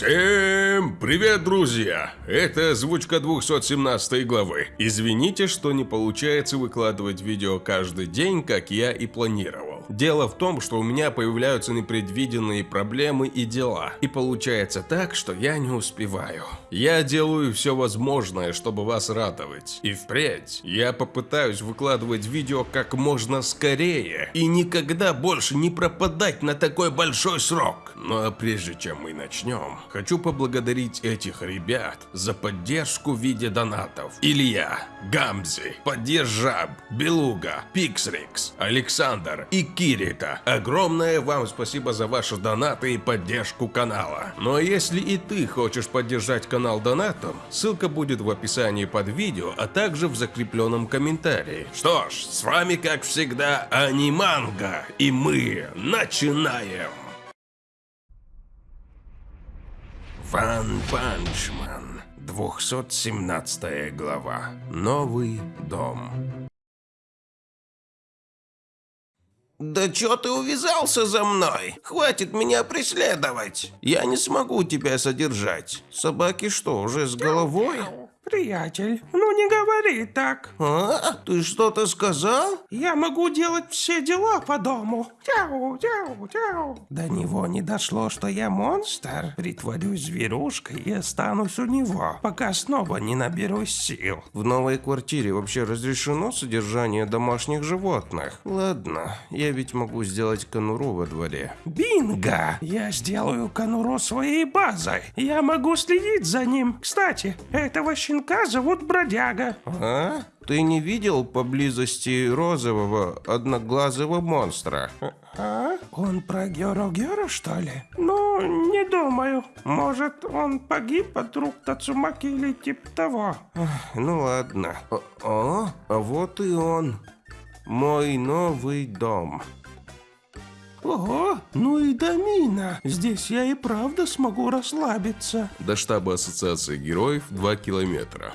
Всем привет, друзья! Это озвучка 217 главы. Извините, что не получается выкладывать видео каждый день, как я и планировал. Дело в том, что у меня появляются непредвиденные проблемы и дела. И получается так, что я не успеваю. Я делаю все возможное, чтобы вас радовать. И впредь я попытаюсь выкладывать видео как можно скорее. И никогда больше не пропадать на такой большой срок. Ну а прежде чем мы начнем, хочу поблагодарить этих ребят за поддержку в виде донатов. Илья, Гамзи, Поддержаб, Белуга, Пиксрикс, Александр и Кирита. Огромное вам спасибо за ваши донаты и поддержку канала. Но если и ты хочешь поддержать канал донатом, ссылка будет в описании под видео, а также в закрепленном комментарии. Что ж, с вами как всегда Аниманга, и мы начинаем! One Punch Man, 217 глава. Новый дом. «Да чё ты увязался за мной? Хватит меня преследовать! Я не смогу тебя содержать. Собаки что, уже с головой?» Приятель, ну не говори так. «А? Ты что-то сказал?» Я могу делать все дела по дому. Тяу, тяу, тяу. До него не дошло, что я монстр. Притворюсь зверушкой и останусь у него, пока снова не наберусь сил. В новой квартире вообще разрешено содержание домашних животных? Ладно, я ведь могу сделать конуру во дворе. Бинго! Я сделаю конуру своей базой. Я могу следить за ним. Кстати, этого щенка зовут Бродяга. А? Ты не видел поблизости розового одноглазого монстра? А? Он про Геру, что ли? Ну, не думаю. Может, он погиб от рук Тацумаки или типа того. Ну ладно. О, о, а вот и он. Мой новый дом. Ого, ну и домина. Здесь я и правда смогу расслабиться. До штаба Ассоциации Героев 2 километра.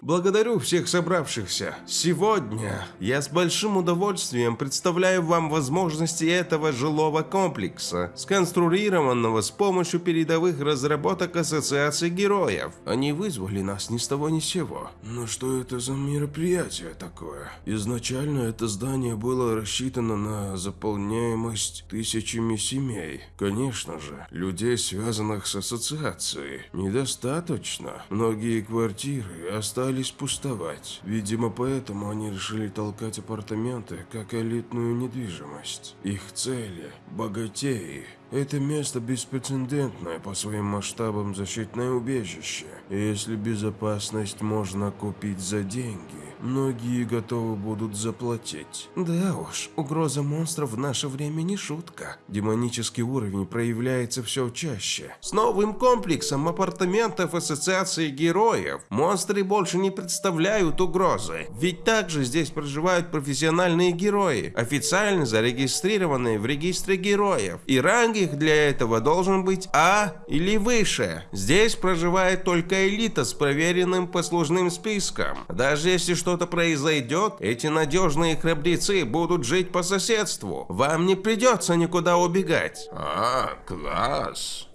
Благодарю всех собравшихся. Сегодня я с большим удовольствием представляю вам возможности этого жилого комплекса, сконструированного с помощью передовых разработок Ассоциации Героев. Они вызвали нас ни с того ни с сего. Но что это за мероприятие такое? Изначально это здание было рассчитано на заполняемость тысячами семей. Конечно же, людей, связанных с ассоциацией, недостаточно. Многие квартиры остались остались пустовать. Видимо, поэтому они решили толкать апартаменты как элитную недвижимость. Их цели – богатеи. Это место беспрецедентное по своим масштабам защитное убежище. Если безопасность можно купить за деньги, многие готовы будут заплатить. Да уж, угроза монстров в наше время не шутка. Демонический уровень проявляется все чаще. С новым комплексом апартаментов Ассоциации Героев монстры больше не представляют угрозы. Ведь также здесь проживают профессиональные герои, официально зарегистрированные в регистре героев. И ранг их для этого должен быть А или выше. Здесь проживает только элита с проверенным послужным списком. Даже если что что-то произойдет, эти надежные храбрецы будут жить по соседству. Вам не придется никуда убегать. А, класс.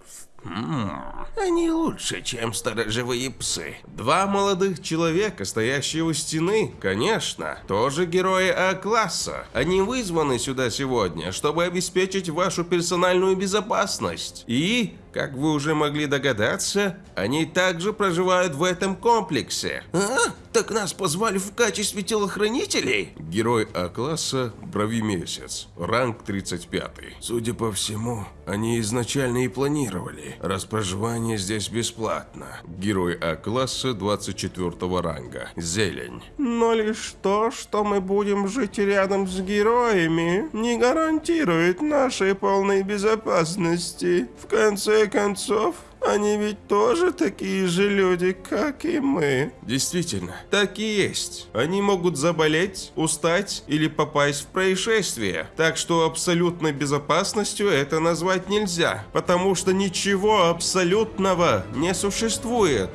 Они лучше, чем сторожевые псы. Два молодых человека, стоящие у стены, конечно, тоже герои А-класса. Они вызваны сюда сегодня, чтобы обеспечить вашу персональную безопасность. И, как вы уже могли догадаться, они также проживают в этом комплексе. А? Так нас позвали в качестве телохранителей? Герой А-класса Брови Месяц, ранг 35. Судя по всему, они изначально и планировали, раз проживание здесь бесплатно. Герой А-класса 24 ранга, Зелень. Но лишь то, что мы будем жить рядом с героями, не гарантирует нашей полной безопасности. В конце концов, они ведь тоже такие же люди, как и мы. Действительно, так и есть. Они могут заболеть, устать или попасть в происшествие. Так что абсолютной безопасностью это назвать нельзя, потому что ничего абсолютного не существует.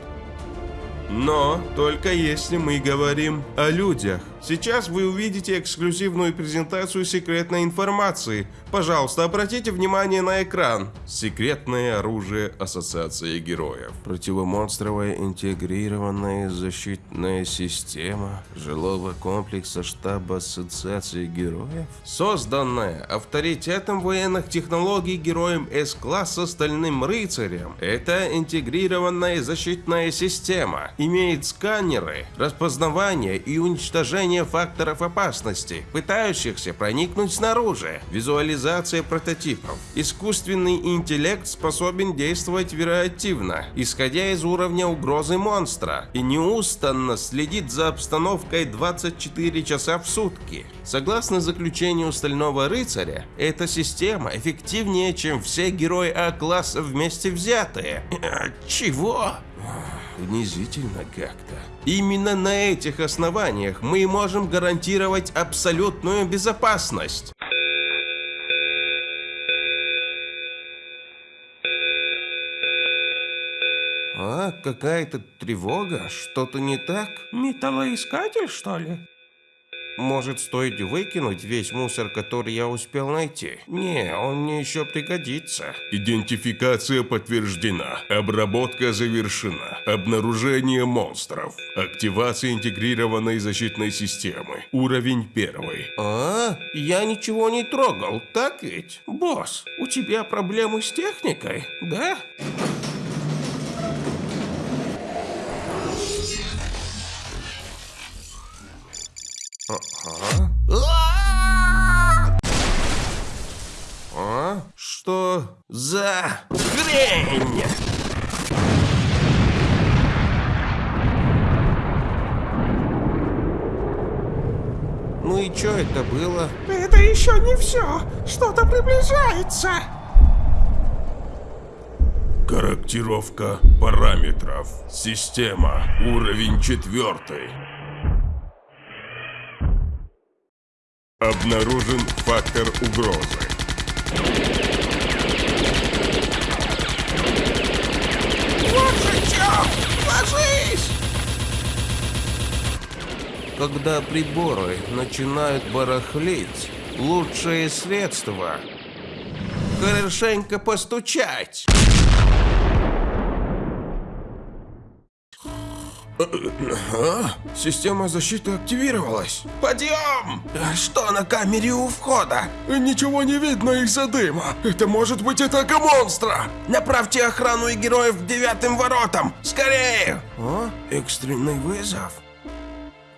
Но только если мы говорим о людях. Сейчас вы увидите эксклюзивную презентацию секретной информации. Пожалуйста, обратите внимание на экран. Секретное оружие Ассоциации Героев. Противомонстровая интегрированная защитная система жилого комплекса штаба Ассоциации Героев. Созданная авторитетом военных технологий героем С-класса Стальным Рыцарем. Это интегрированная защитная система. Имеет сканеры, распознавание и уничтожение факторов опасности, пытающихся проникнуть снаружи. Визуализация прототипов. Искусственный интеллект способен действовать вариативно, исходя из уровня угрозы монстра, и неустанно следит за обстановкой 24 часа в сутки. Согласно заключению Стального Рыцаря, эта система эффективнее, чем все герои А-класса вместе взятые. А, чего? Унизительно как-то. Именно на этих основаниях мы можем гарантировать абсолютную безопасность. А, какая-то тревога? Что-то не так? Металлоискатель, что ли? Может, стоит выкинуть весь мусор, который я успел найти? Не, он мне еще пригодится. Идентификация подтверждена. Обработка завершена. Обнаружение монстров. Активация интегрированной защитной системы. Уровень первый. А, я ничего не трогал, так ведь? Босс, у тебя проблемы с техникой, да? А? Что за хрень? Ну и что это было? Это еще не все. Что-то приближается. Корректировка параметров. Система. Уровень четвертый. Обнаружен фактор угрозы. Чё! Ложись! Когда приборы начинают барахлить, лучшее средство – хорошенько постучать. А? Система защиты активировалась. Подъем! Что на камере у входа? Ничего не видно из-за дыма. Это может быть атака монстра. Направьте охрану и героев к девятым воротам! Скорее! О, экстренный вызов.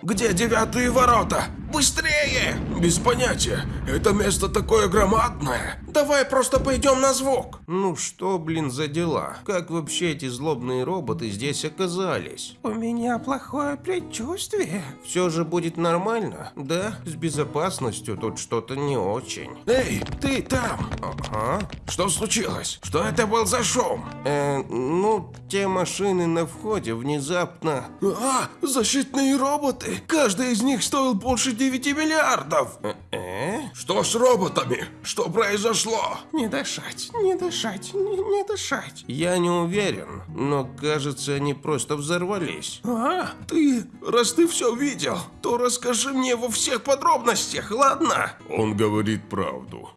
Где девятые ворота? Быстрее! Без понятия. Это место такое громадное. Давай просто пойдем на звук. Ну что, блин, за дела? Как вообще эти злобные роботы здесь оказались? У меня плохое предчувствие. Все же будет нормально? Да, с безопасностью тут что-то не очень. Эй, ты там! Ага. Что случилось? Что это был за шум? Э, ну, те машины на входе внезапно... А, защитные роботы! Каждый из них стоил больше 9 миллиардов! Э? Что с роботами? Что произошло? Не дышать, не дышать, не, не дышать. Я не уверен, но кажется, они просто взорвались. А? Ты, раз ты все видел, то расскажи мне во всех подробностях, ладно? Он говорит правду.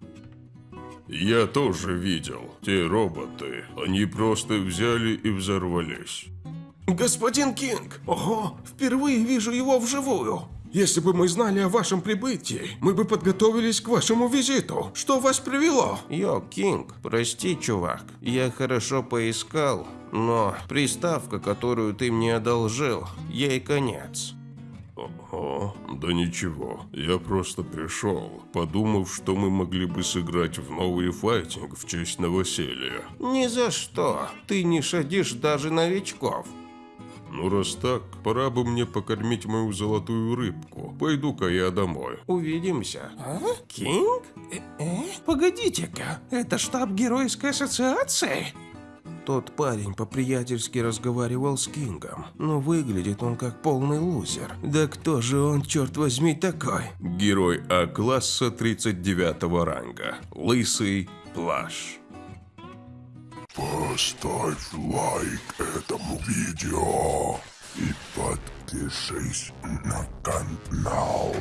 Я тоже видел. Те роботы, они просто взяли и взорвались. Господин Кинг, ого, впервые вижу его вживую. Если бы мы знали о вашем прибытии, мы бы подготовились к вашему визиту. Что вас привело? Йо, Кинг, прости, чувак. Я хорошо поискал, но приставка, которую ты мне одолжил, ей конец. Ого, да ничего. Я просто пришел, подумав, что мы могли бы сыграть в новый файтинг в честь новоселья. Ни за что. Ты не шадишь даже новичков. Ну раз так, пора бы мне покормить мою золотую рыбку. Пойду-ка я домой. Увидимся. А? Кинг? Э, э? Погодите-ка, это штаб Геройской ассоциации? Тот парень по-приятельски разговаривал с Кингом, но выглядит он как полный лузер. Да кто же он, черт возьми, такой? Герой А-класса 39 ранга. Лысый плащ. Поставь лайк этому видео. и подпишись на канал.